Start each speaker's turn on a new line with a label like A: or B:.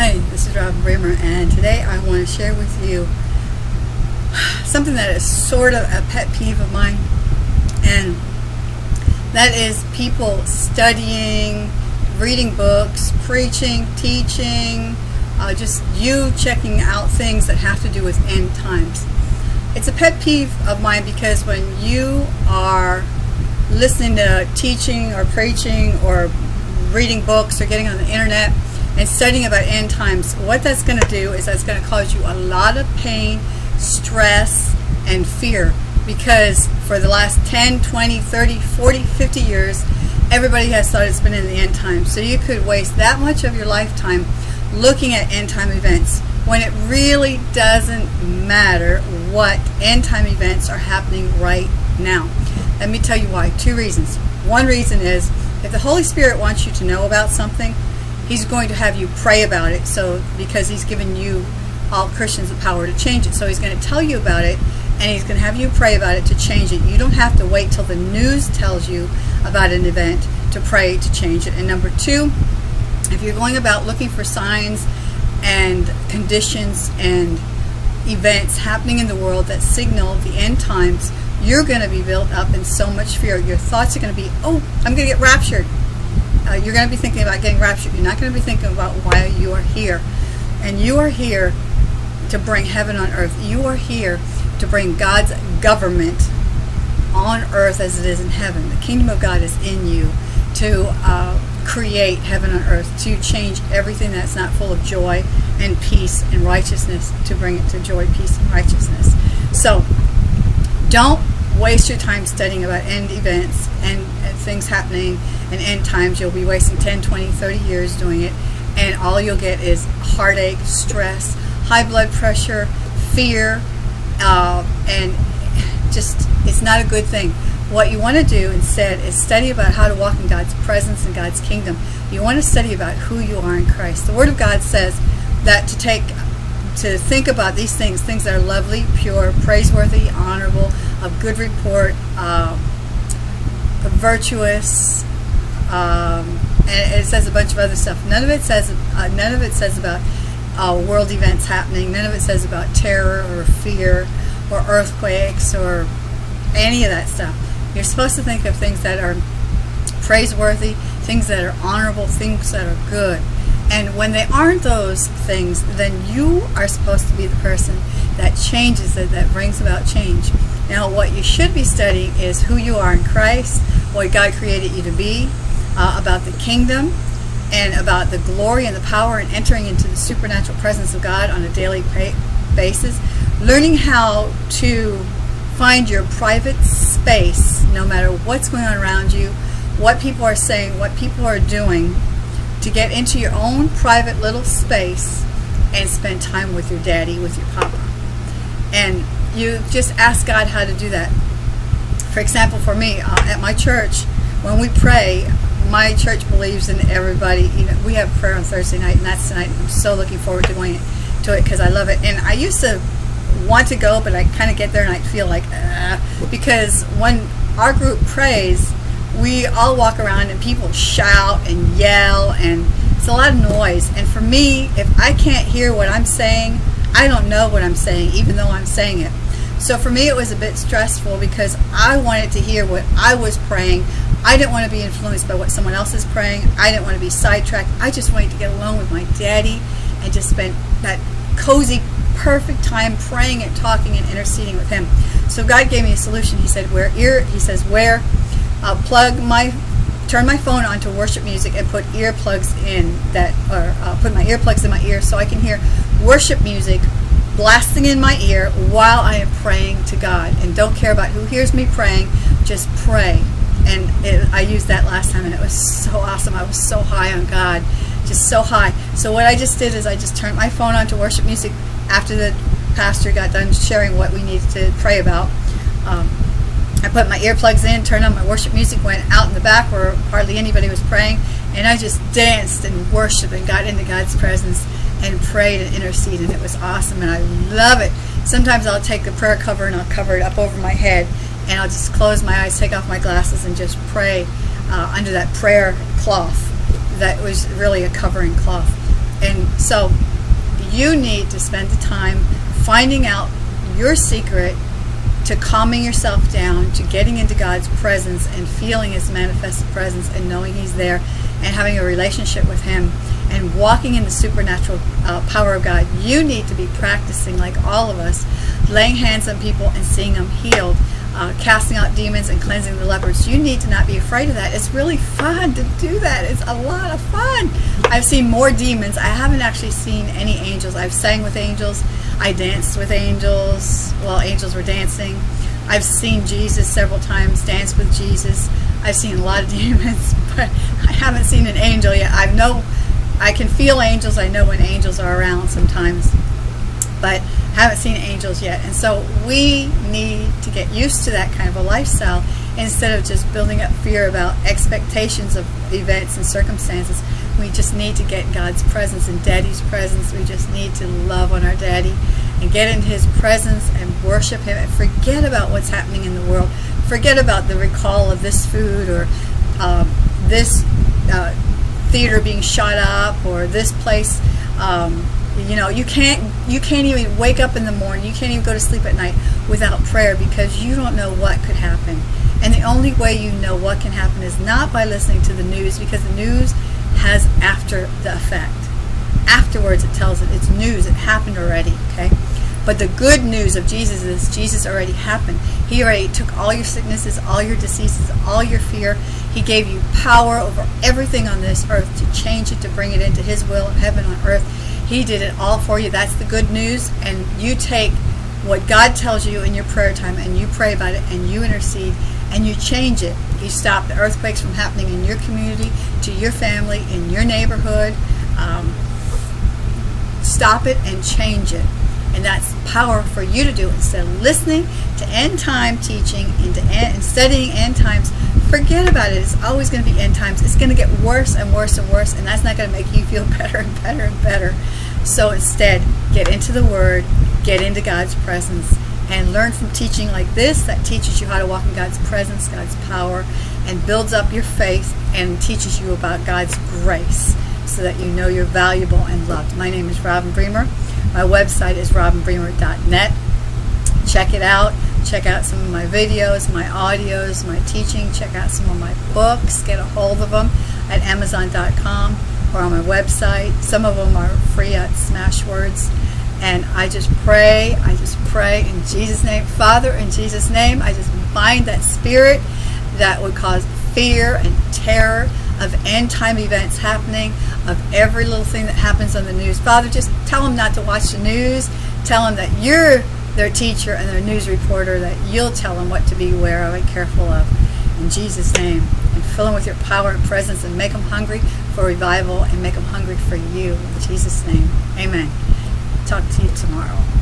A: Hey, this is Robin Bremer, and today I want to share with you something that is sort of a pet peeve of mine, and that is people studying, reading books, preaching, teaching, uh, just you checking out things that have to do with end times. It's a pet peeve of mine because when you are listening to teaching or preaching or reading books or getting on the internet and studying about end times, what that's going to do is that's going to cause you a lot of pain, stress, and fear because for the last 10, 20, 30, 40, 50 years, everybody has thought it's been in the end times. So you could waste that much of your lifetime looking at end time events when it really doesn't matter what end time events are happening right now. Let me tell you why. Two reasons. One reason is if the Holy Spirit wants you to know about something, He's going to have you pray about it. So because He's given you all Christians the power to change it. So He's going to tell you about it and He's going to have you pray about it to change it. You don't have to wait till the news tells you about an event to pray to change it. And number two, if you're going about looking for signs and conditions and events happening in the world that signal the end times, you're going to be built up in so much fear. Your thoughts are going to be, oh, I'm going to get raptured. Uh, you're going to be thinking about getting raptured. You're not going to be thinking about why you are here. And you are here to bring heaven on earth. You are here to bring God's government on earth as it is in heaven. The kingdom of God is in you to uh, create heaven on earth, to change everything that's not full of joy and peace and righteousness, to bring it to joy, peace, and righteousness. So don't waste your time studying about end events and, and things happening and end times. You'll be wasting 10, 20, 30 years doing it, and all you'll get is heartache, stress, high blood pressure, fear, uh, and just it's not a good thing. What you want to do instead is study about how to walk in God's presence and God's kingdom. You want to study about who you are in Christ. The Word of God says that to take to think about these things, things that are lovely, pure, praiseworthy, honorable, of good report, um, virtuous, um, and it says a bunch of other stuff. None of it says uh, none of it says about uh, world events happening. None of it says about terror or fear or earthquakes or any of that stuff. You're supposed to think of things that are praiseworthy, things that are honorable, things that are good. And when they aren't those things, then you are supposed to be the person that changes it, that brings about change. Now, what you should be studying is who you are in Christ, what God created you to be, uh, about the kingdom, and about the glory and the power and entering into the supernatural presence of God on a daily basis. Learning how to find your private space, no matter what's going on around you, what people are saying, what people are doing, to get into your own private little space and spend time with your daddy, with your papa. And you just ask God how to do that. For example, for me, uh, at my church, when we pray, my church believes in everybody. You know, we have prayer on Thursday night, and that's tonight. I'm so looking forward to going to it because I love it. And I used to want to go, but I kind of get there and I feel like, uh, because when our group prays, we all walk around and people shout and yell and it's a lot of noise and for me if I can't hear what I'm saying I don't know what I'm saying even though I'm saying it so for me it was a bit stressful because I wanted to hear what I was praying. I didn't want to be influenced by what someone else is praying. I didn't want to be sidetracked. I just wanted to get alone with my daddy and just spend that cozy perfect time praying and talking and interceding with him. So God gave me a solution. He said where ear he says where I'll plug my turn my phone on to worship music and put earplugs in that or uh, put my earplugs in my ear so I can hear worship music blasting in my ear while I am praying to God. And don't care about who hears me praying just pray. And it, I used that last time and it was so awesome. I was so high on God. Just so high. So what I just did is I just turned my phone on to worship music after the pastor got done sharing what we needed to pray about. Um, I put my earplugs in, turned on my worship music, went out in the back where hardly anybody was praying, and I just danced and worshiped and got into God's presence and prayed and interceded, and it was awesome, and I love it. Sometimes I'll take the prayer cover and I'll cover it up over my head, and I'll just close my eyes, take off my glasses, and just pray uh, under that prayer cloth that was really a covering cloth. And so you need to spend the time finding out your secret to calming yourself down, to getting into God's presence and feeling His manifested presence and knowing He's there and having a relationship with Him and walking in the supernatural uh, power of God. You need to be practicing, like all of us, laying hands on people and seeing them healed. Uh, casting out demons and cleansing the lepers. You need to not be afraid of that. It's really fun to do that. It's a lot of fun. I've seen more demons. I haven't actually seen any angels. I've sang with angels. I danced with angels while angels were dancing. I've seen Jesus several times, dance with Jesus. I've seen a lot of demons, but I haven't seen an angel yet. I know I can feel angels. I know when angels are around sometimes, but haven't seen angels yet. And so we need to get used to that kind of a lifestyle instead of just building up fear about expectations of events and circumstances. We just need to get God's presence and Daddy's presence. We just need to love on our Daddy and get in His presence and worship Him and forget about what's happening in the world. Forget about the recall of this food or um, this uh, theater being shot up or this place. Um, you know, you can't you can't even wake up in the morning. You can't even go to sleep at night without prayer because you don't know what could happen. And the only way you know what can happen is not by listening to the news because the news has after the effect. Afterwards, it tells it it's news. It happened already. Okay. But the good news of Jesus is Jesus already happened. He already took all your sicknesses, all your diseases, all your fear. He gave you power over everything on this earth to change it, to bring it into His will of heaven on earth. He did it all for you. That's the good news. And you take what God tells you in your prayer time and you pray about it and you intercede and you change it. You stop the earthquakes from happening in your community, to your family, in your neighborhood. Um, stop it and change it. And that's power for you to do instead of listening to end time teaching and, end, and studying end times. Forget about it. It's always going to be end times. It's going to get worse and worse and worse, and that's not going to make you feel better and better and better. So instead, get into the Word, get into God's presence, and learn from teaching like this that teaches you how to walk in God's presence, God's power, and builds up your faith and teaches you about God's grace so that you know you're valuable and loved. My name is Robin Bremer. My website is robinbremer.net. Check it out. Check out some of my videos, my audios, my teaching. Check out some of my books. Get a hold of them at amazon.com or on my website. Some of them are free at Smashwords. And I just pray, I just pray in Jesus' name. Father, in Jesus' name, I just bind that spirit that would cause fear and terror of end time events happening, of every little thing that happens on the news. Father, just tell them not to watch the news. Tell them that you're their teacher and their news reporter, that you'll tell them what to be aware of and careful of. In Jesus' name. And fill them with your power and presence and make them hungry for revival and make them hungry for you. In Jesus' name. Amen. Talk to you tomorrow.